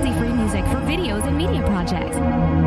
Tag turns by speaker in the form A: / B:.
A: royalty-free music for videos and media projects.